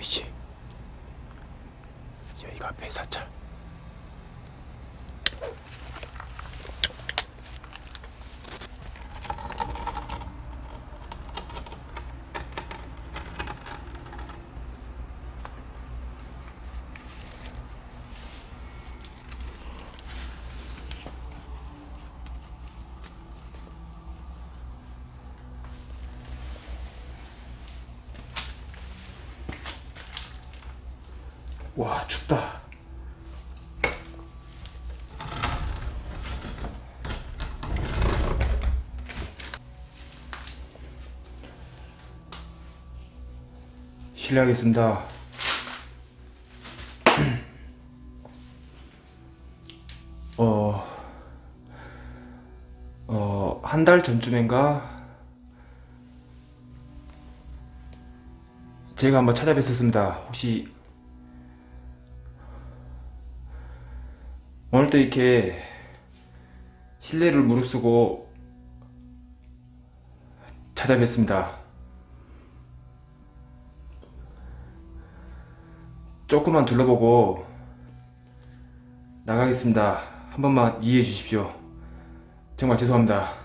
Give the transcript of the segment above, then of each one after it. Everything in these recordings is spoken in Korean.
보이지? 여기가 배사차. 와 춥다. 실례하겠습니다. 어, 어, 한 달 전쯤인가? 제가 한번 찾아뵀었습니다. 혹시 오늘도 이렇게 실례를 무릅쓰고 찾아뵙습니다. 조금만 둘러보고 나가겠습니다. 한 번만 이해해 주십시오. 정말 죄송합니다.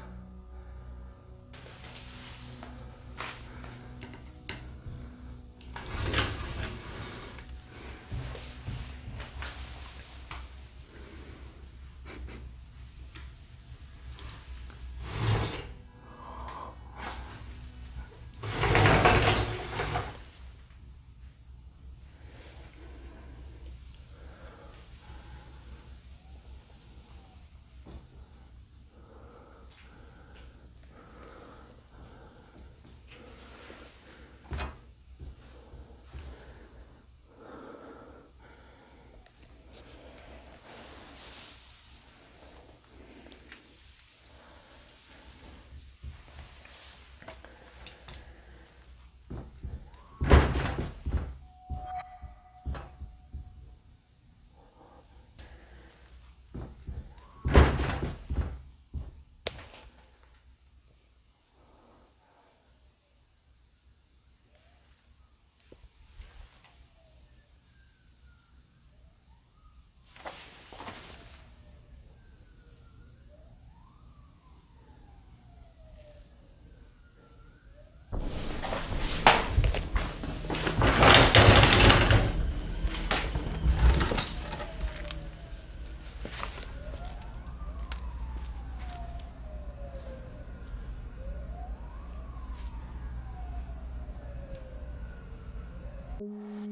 you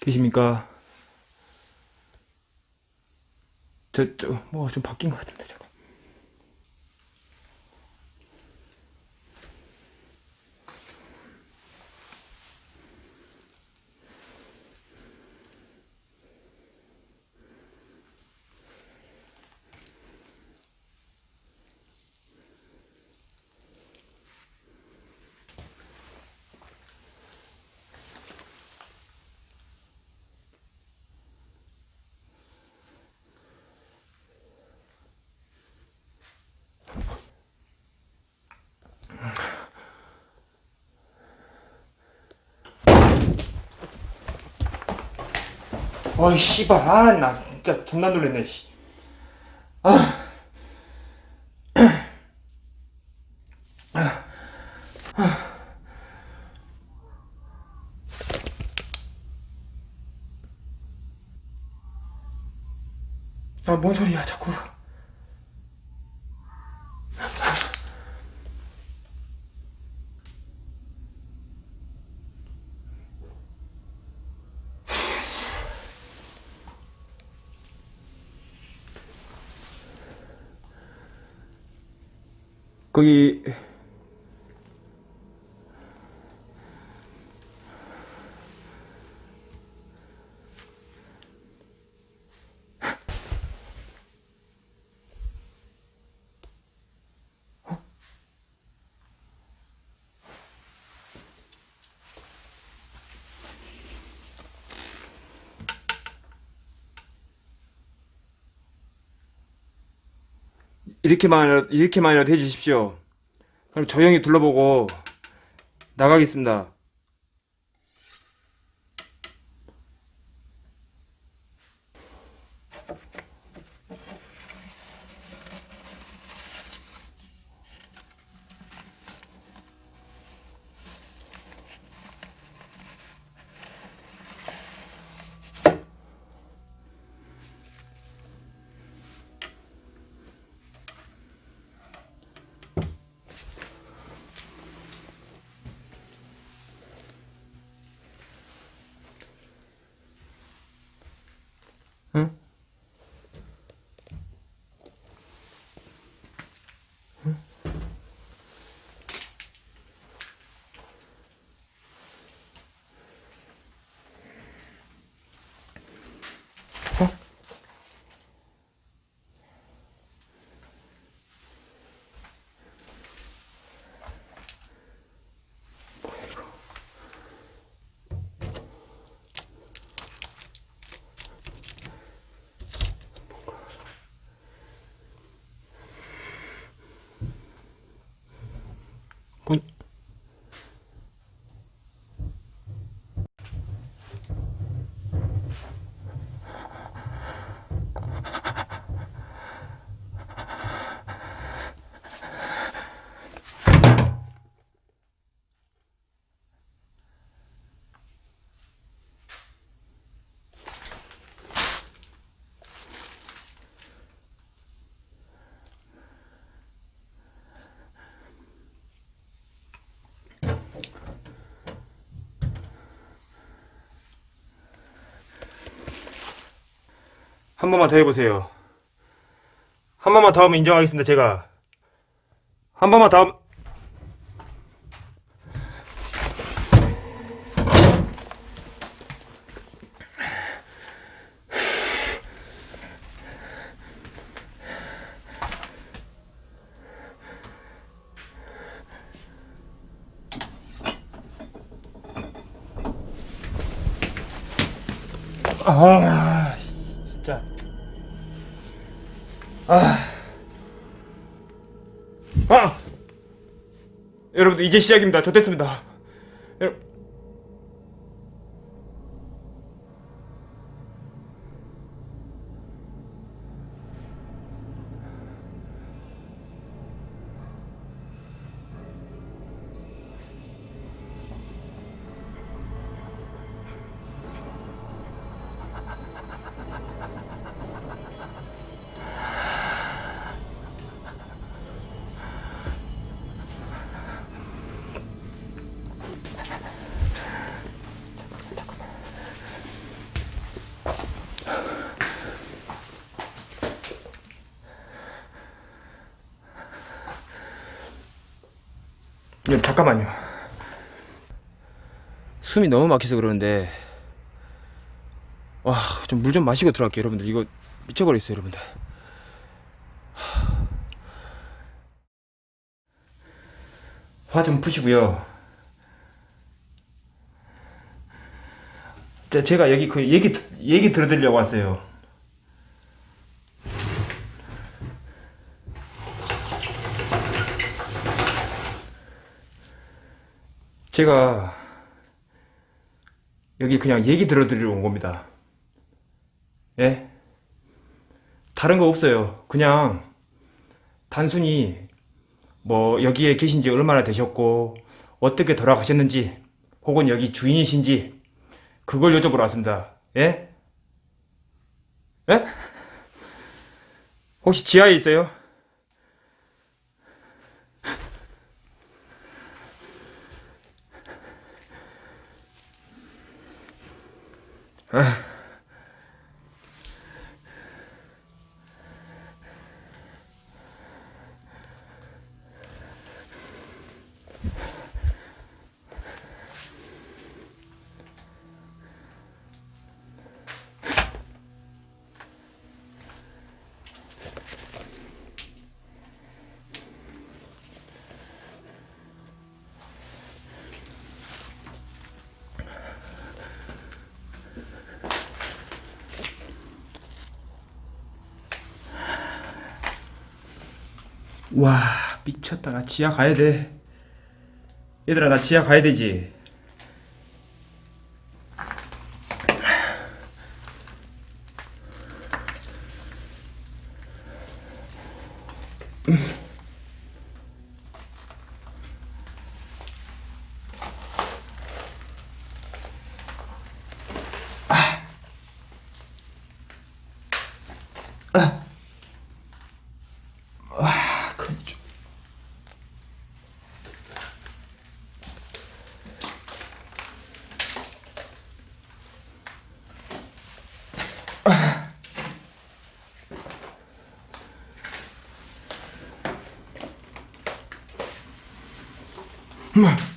계십니까? 저, 저, 뭐가 좀 바뀐 것 같은데, 저거. 어이, 씨발. 아, 나 진짜 존나 놀랬네, 씨. 아. 아, 뭔 소리야, 자꾸. 거기 이렇게만 이렇게만이라도 해주십시오. 그럼 조용히 둘러보고 나가겠습니다. 한 번만 더 해보세요. 한 번만 더 하면 인정하겠습니다, 제가. 한 번만 더 하면... 아, 진짜. 아. 아! 여러분들, 이제 시작입니다. 저 됐습니다. 예, 잠깐만요. 숨이 너무 막혀서 그러는데 와, 좀물좀 마시고 들어갈게요, 여러분들. 이거 미쳐버렸어요, 여러분들. 화 좀 푸시고요. 자, 제가 여기 그 얘기 얘기 들어드리려고 왔어요. 제가 여기 그냥 얘기 들어드리러 온 겁니다. 예? 다른 거 없어요. 그냥 단순히 뭐 여기에 계신 지 얼마나 되셨고 어떻게 돌아가셨는지 혹은 여기 주인이신지 그걸 여쭤보러 왔습니다. 예? 예? 혹시 지하에 있어요? 아. 와 미쳤다. 나 지하 가야 돼. 얘들아 나 지하 가야 되지 Come on.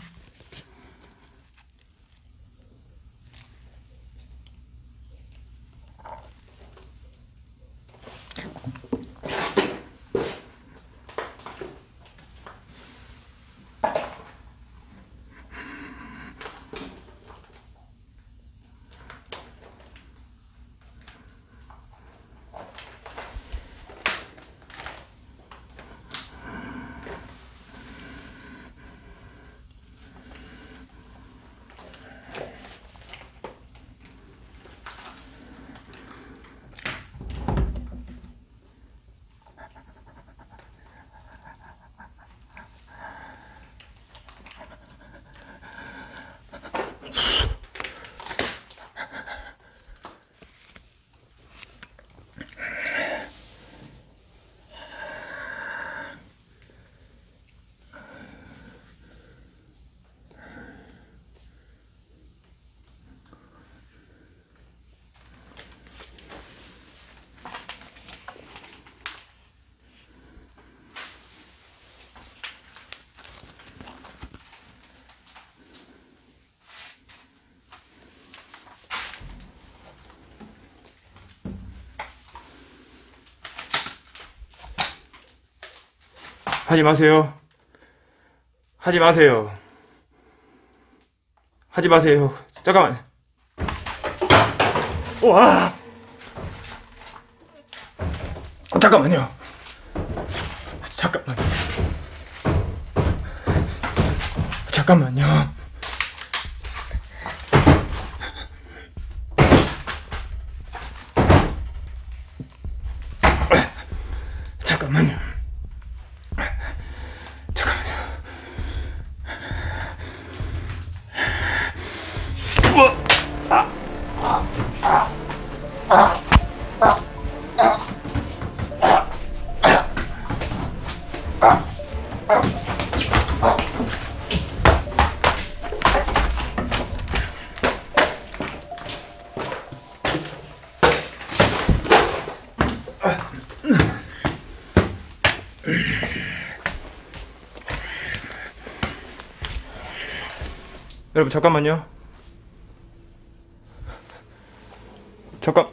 하지 마세요. 하지 마세요. 하지 마세요. 잠깐만. 와. 잠깐만요. 잠깐만. 잠깐만요. 잠깐만요 여러분 잠깐만요. 잠깐.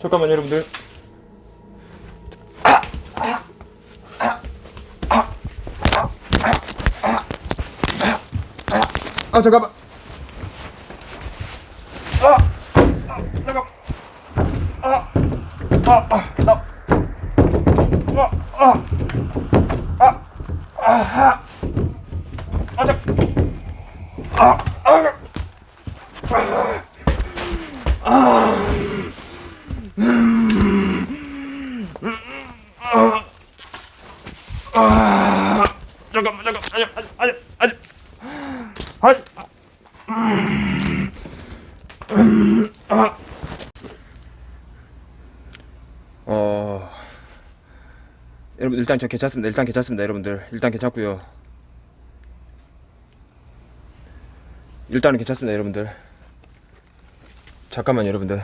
잠깐만 여러분들. 아 잠깐만. 아, 아 잠깐. 아, 아, 아, 나. 아, 아, 아, 아 하. 아, 잠. 아, 아, 아, 잠깐만, 잠깐, 아니, 아니, 아니, 아니, 아, 어, 여러분 일단 저 괜찮습니다. 일단 괜찮습니다, 여러분들. 일단 괜찮고요. 일단은 괜찮습니다, 여러분들. 잠깐만, 여러분들.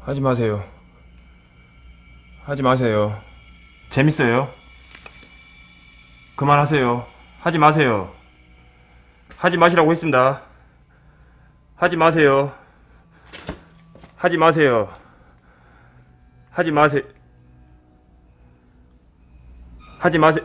하지 마세요. 하지 마세요. 재밌어요. 그만하세요. 하지 마세요. 하지 마시라고 했습니다. 하지 마세요. 하지 마세요. 하지 마세요. 하지 마세요.